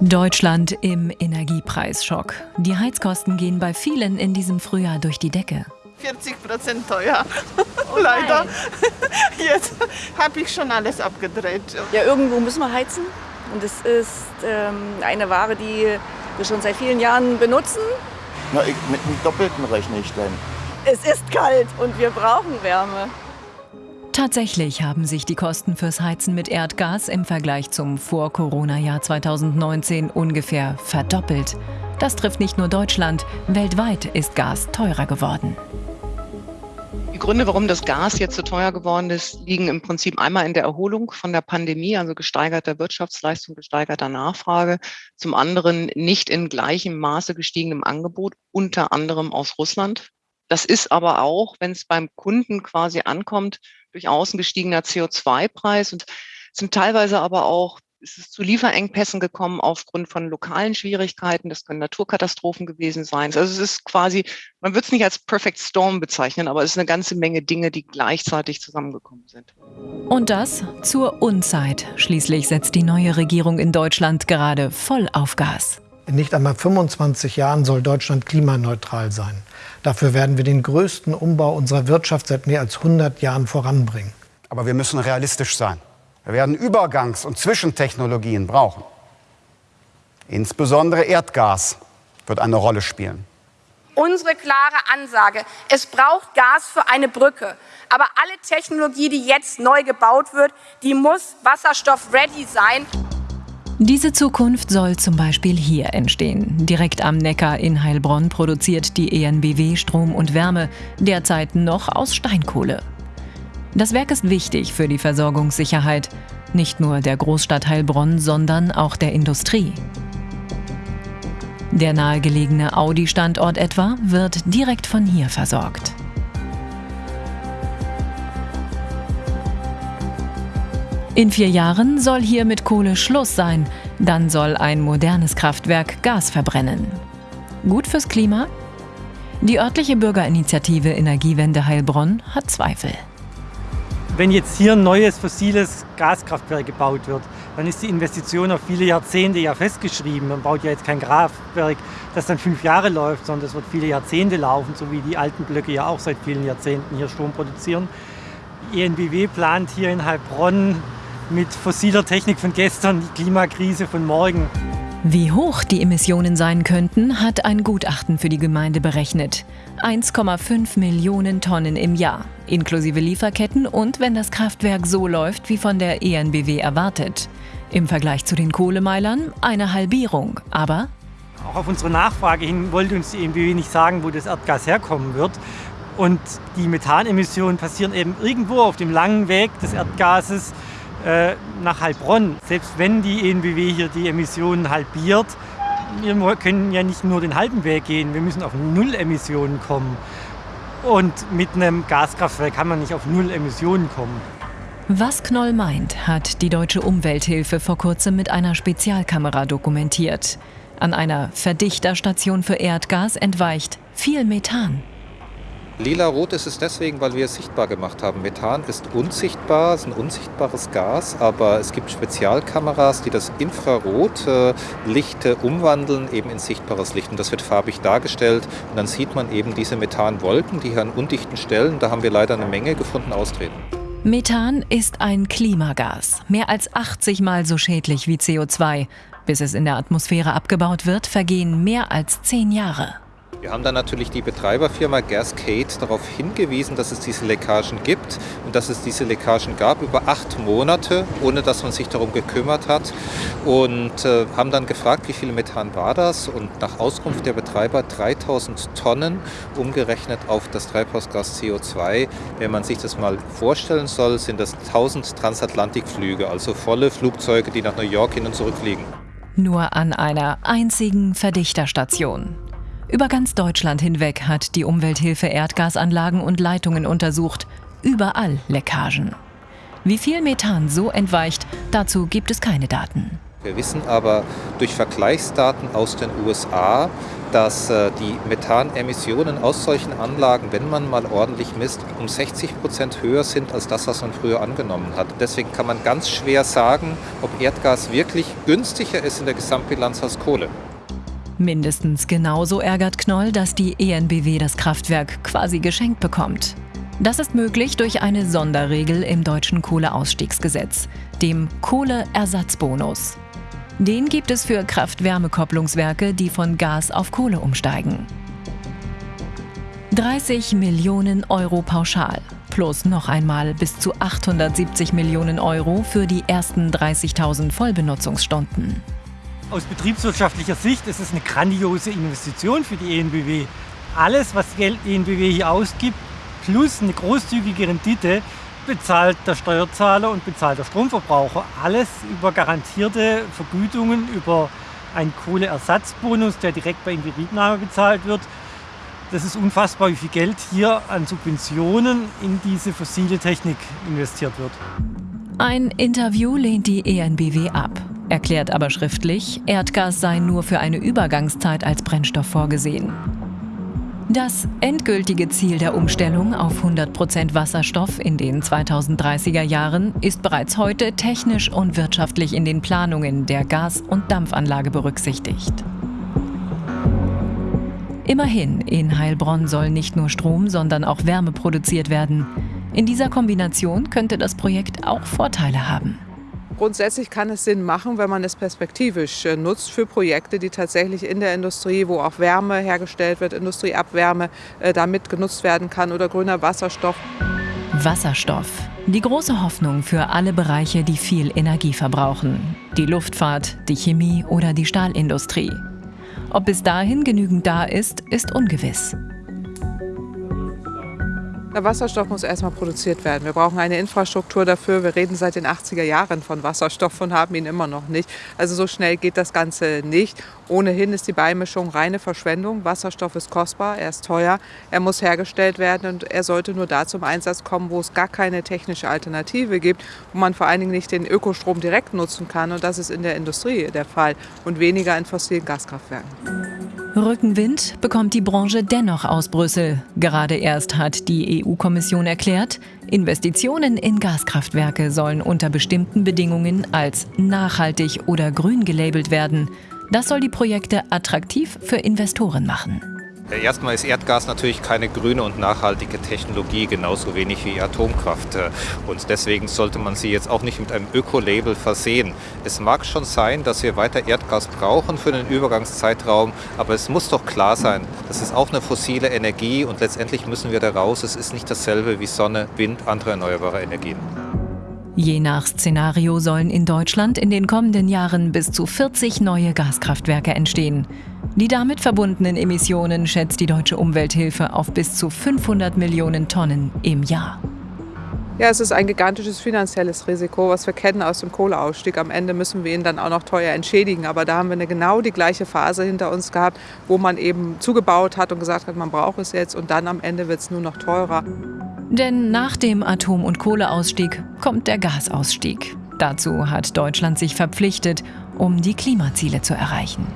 Deutschland im Energiepreisschock. Die Heizkosten gehen bei vielen in diesem Frühjahr durch die Decke. 40 Prozent teuer. Oh Leider. Jetzt habe ich schon alles abgedreht. Ja, irgendwo müssen wir heizen. Und es ist ähm, eine Ware, die wir schon seit vielen Jahren benutzen. Na, ich, mit einem Doppelten rechne ich denn. Es ist kalt und wir brauchen Wärme. Tatsächlich haben sich die Kosten fürs Heizen mit Erdgas im Vergleich zum Vor-Corona-Jahr 2019 ungefähr verdoppelt. Das trifft nicht nur Deutschland, weltweit ist Gas teurer geworden. Die Gründe, warum das Gas jetzt so teuer geworden ist, liegen im Prinzip einmal in der Erholung von der Pandemie, also gesteigerter Wirtschaftsleistung, gesteigerter Nachfrage. Zum anderen nicht in gleichem Maße gestiegenem Angebot, unter anderem aus Russland. Das ist aber auch, wenn es beim Kunden quasi ankommt, durchaus ein gestiegener CO2-Preis und sind teilweise aber auch ist es zu Lieferengpässen gekommen aufgrund von lokalen Schwierigkeiten. Das können Naturkatastrophen gewesen sein. Also es ist quasi, man wird es nicht als Perfect Storm bezeichnen, aber es ist eine ganze Menge Dinge, die gleichzeitig zusammengekommen sind. Und das zur Unzeit. Schließlich setzt die neue Regierung in Deutschland gerade voll auf Gas. In nicht einmal 25 Jahren soll Deutschland klimaneutral sein. Dafür werden wir den größten Umbau unserer Wirtschaft seit mehr als 100 Jahren voranbringen. Aber wir müssen realistisch sein. Wir werden Übergangs- und Zwischentechnologien brauchen. Insbesondere Erdgas wird eine Rolle spielen. Unsere klare Ansage, es braucht Gas für eine Brücke. Aber alle Technologie, die jetzt neu gebaut wird, die muss wasserstoff-ready sein. Diese Zukunft soll zum Beispiel hier entstehen. Direkt am Neckar in Heilbronn produziert die ENBW Strom und Wärme, derzeit noch aus Steinkohle. Das Werk ist wichtig für die Versorgungssicherheit, nicht nur der Großstadt Heilbronn, sondern auch der Industrie. Der nahegelegene Audi-Standort etwa wird direkt von hier versorgt. In vier Jahren soll hier mit Kohle Schluss sein. Dann soll ein modernes Kraftwerk Gas verbrennen. Gut fürs Klima? Die örtliche Bürgerinitiative Energiewende Heilbronn hat Zweifel. Wenn jetzt hier ein neues fossiles Gaskraftwerk gebaut wird, dann ist die Investition auf viele Jahrzehnte ja festgeschrieben. Man baut ja jetzt kein Kraftwerk, das dann fünf Jahre läuft, sondern es wird viele Jahrzehnte laufen, so wie die alten Blöcke ja auch seit vielen Jahrzehnten hier Strom produzieren. Die ENBW plant hier in Heilbronn mit fossiler Technik von gestern die Klimakrise von morgen. Wie hoch die Emissionen sein könnten, hat ein Gutachten für die Gemeinde berechnet. 1,5 Millionen Tonnen im Jahr, inklusive Lieferketten und wenn das Kraftwerk so läuft wie von der ENBW erwartet. Im Vergleich zu den Kohlemeilern eine Halbierung, aber auch auf unsere Nachfrage hin wollte uns die ENBW nicht sagen, wo das Erdgas herkommen wird. Und die Methanemissionen passieren eben irgendwo auf dem langen Weg des Erdgases äh, nach Heilbronn. Selbst wenn die ENBW hier die Emissionen halbiert, wir können ja nicht nur den halben Weg gehen, wir müssen auf Null Emissionen kommen. Und mit einem Gaskraftwerk kann man nicht auf Null Emissionen kommen. Was Knoll meint, hat die Deutsche Umwelthilfe vor kurzem mit einer Spezialkamera dokumentiert. An einer Verdichterstation für Erdgas entweicht viel Methan. Lila-rot ist es deswegen, weil wir es sichtbar gemacht haben. Methan ist unsichtbar, ist ein unsichtbares Gas, aber es gibt Spezialkameras, die das Infrarotlicht äh, umwandeln eben in sichtbares Licht. Und das wird farbig dargestellt. Und dann sieht man eben diese Methanwolken, die hier an undichten Stellen, da haben wir leider eine Menge gefunden, austreten. Methan ist ein Klimagas, mehr als 80 Mal so schädlich wie CO2. Bis es in der Atmosphäre abgebaut wird, vergehen mehr als zehn Jahre. Wir haben dann natürlich die Betreiberfirma Gascade darauf hingewiesen, dass es diese Leckagen gibt und dass es diese Leckagen gab über acht Monate, ohne dass man sich darum gekümmert hat. Und äh, haben dann gefragt, wie viel Methan war das? Und nach Auskunft der Betreiber 3000 Tonnen, umgerechnet auf das Treibhausgas CO2. Wenn man sich das mal vorstellen soll, sind das 1000 Transatlantikflüge, also volle Flugzeuge, die nach New York hin und zurück fliegen. Nur an einer einzigen Verdichterstation. Über ganz Deutschland hinweg hat die Umwelthilfe Erdgasanlagen und Leitungen untersucht. Überall Leckagen. Wie viel Methan so entweicht, dazu gibt es keine Daten. Wir wissen aber durch Vergleichsdaten aus den USA, dass äh, die Methanemissionen aus solchen Anlagen, wenn man mal ordentlich misst, um 60 Prozent höher sind als das, was man früher angenommen hat. Deswegen kann man ganz schwer sagen, ob Erdgas wirklich günstiger ist in der Gesamtbilanz als Kohle. Mindestens genauso ärgert Knoll, dass die ENBW das Kraftwerk quasi geschenkt bekommt. Das ist möglich durch eine Sonderregel im deutschen Kohleausstiegsgesetz, dem Kohleersatzbonus. Den gibt es für Kraft-Wärme-Kopplungswerke, die von Gas auf Kohle umsteigen. 30 Millionen Euro pauschal plus noch einmal bis zu 870 Millionen Euro für die ersten 30.000 Vollbenutzungsstunden. Aus betriebswirtschaftlicher Sicht ist es eine grandiose Investition für die ENBW. Alles, was Geld ENBW hier ausgibt, plus eine großzügige Rendite, bezahlt der Steuerzahler und bezahlt der Stromverbraucher. Alles über garantierte Vergütungen, über einen Kohleersatzbonus, der direkt bei Inbetriebnahme bezahlt wird. Das ist unfassbar, wie viel Geld hier an Subventionen in diese fossile Technik investiert wird. Ein Interview lehnt die ENBW ab, erklärt aber schriftlich, Erdgas sei nur für eine Übergangszeit als Brennstoff vorgesehen. Das endgültige Ziel der Umstellung auf 100% Wasserstoff in den 2030er Jahren ist bereits heute technisch und wirtschaftlich in den Planungen der Gas- und Dampfanlage berücksichtigt. Immerhin, in Heilbronn soll nicht nur Strom, sondern auch Wärme produziert werden. In dieser Kombination könnte das Projekt auch Vorteile haben. Grundsätzlich kann es Sinn machen, wenn man es perspektivisch äh, nutzt für Projekte, die tatsächlich in der Industrie, wo auch Wärme hergestellt wird, Industrieabwärme äh, damit genutzt werden kann oder grüner Wasserstoff. Wasserstoff. Die große Hoffnung für alle Bereiche, die viel Energie verbrauchen. Die Luftfahrt, die Chemie oder die Stahlindustrie. Ob bis dahin genügend da ist, ist ungewiss. Der Wasserstoff muss erstmal produziert werden. Wir brauchen eine Infrastruktur dafür. Wir reden seit den 80er Jahren von Wasserstoff und haben ihn immer noch nicht. Also so schnell geht das Ganze nicht. Ohnehin ist die Beimischung reine Verschwendung. Wasserstoff ist kostbar, er ist teuer, er muss hergestellt werden und er sollte nur da zum Einsatz kommen, wo es gar keine technische Alternative gibt, wo man vor allen Dingen nicht den Ökostrom direkt nutzen kann. Und das ist in der Industrie der Fall und weniger in fossilen Gaskraftwerken. Rückenwind bekommt die Branche dennoch aus Brüssel. Gerade erst hat die EU-Kommission erklärt, Investitionen in Gaskraftwerke sollen unter bestimmten Bedingungen als nachhaltig oder grün gelabelt werden. Das soll die Projekte attraktiv für Investoren machen. Erstmal ist Erdgas natürlich keine grüne und nachhaltige Technologie, genauso wenig wie Atomkraft. Und deswegen sollte man sie jetzt auch nicht mit einem Öko-Label versehen. Es mag schon sein, dass wir weiter Erdgas brauchen für den Übergangszeitraum, aber es muss doch klar sein, das ist auch eine fossile Energie und letztendlich müssen wir da raus. Es ist nicht dasselbe wie Sonne, Wind, andere erneuerbare Energien. Je nach Szenario sollen in Deutschland in den kommenden Jahren bis zu 40 neue Gaskraftwerke entstehen. Die damit verbundenen Emissionen schätzt die Deutsche Umwelthilfe auf bis zu 500 Millionen Tonnen im Jahr. Ja, es ist ein gigantisches finanzielles Risiko, was wir kennen aus dem Kohleausstieg. Am Ende müssen wir ihn dann auch noch teuer entschädigen. Aber da haben wir eine genau die gleiche Phase hinter uns gehabt, wo man eben zugebaut hat und gesagt hat, man braucht es jetzt und dann am Ende wird es nur noch teurer. Denn nach dem Atom- und Kohleausstieg kommt der Gasausstieg. Dazu hat Deutschland sich verpflichtet, um die Klimaziele zu erreichen.